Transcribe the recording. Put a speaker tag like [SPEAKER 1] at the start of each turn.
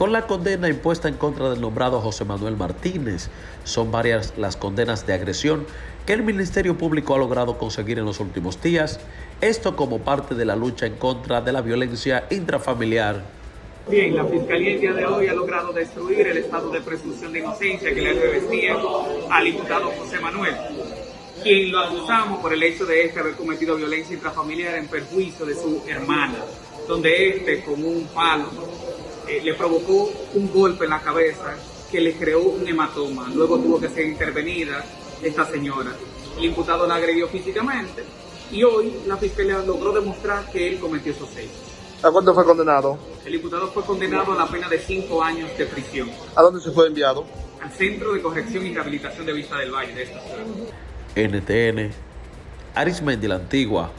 [SPEAKER 1] Con la condena impuesta en contra del nombrado José Manuel Martínez, son varias las condenas de agresión que el Ministerio Público ha logrado conseguir en los últimos días, esto como parte de la lucha en contra de la violencia intrafamiliar.
[SPEAKER 2] Bien, la Fiscalía el día de hoy ha logrado destruir el estado de presunción de inocencia que le revestía al imputado José Manuel, quien lo acusamos por el hecho de este haber cometido violencia intrafamiliar en perjuicio de su hermana, donde este con un palo eh, le provocó un golpe en la cabeza que le creó un hematoma. Luego tuvo que ser intervenida esta señora. El imputado la agredió físicamente y hoy la fiscalía logró demostrar que él cometió esos hechos.
[SPEAKER 3] ¿A cuánto fue condenado?
[SPEAKER 2] El imputado fue condenado a la pena de cinco años de prisión.
[SPEAKER 3] ¿A dónde se fue enviado?
[SPEAKER 2] Al Centro de Corrección y Rehabilitación de Vista del Valle de esta ciudad.
[SPEAKER 1] NTN, Arismendi la Antigua,